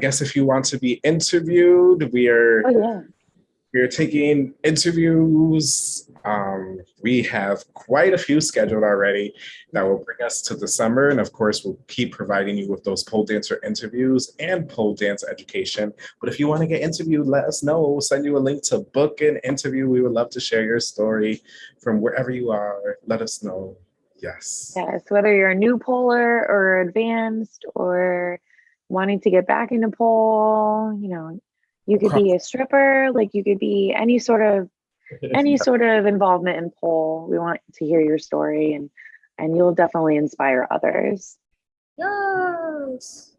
guess if you want to be interviewed, we are Oh, yeah. we are taking interviews. Um, we have quite a few scheduled already that will bring us to the summer. And of course, we'll keep providing you with those pole dancer interviews and pole dance education. But if you want to get interviewed, let us know. We'll send you a link to book an interview. We would love to share your story from wherever you are. Let us know. Yes. Yes, whether you're a new polar or advanced or wanting to get back into pole, you know, you could be a stripper, like you could be any sort of any sort of involvement in pole. We want to hear your story and and you'll definitely inspire others. Yes.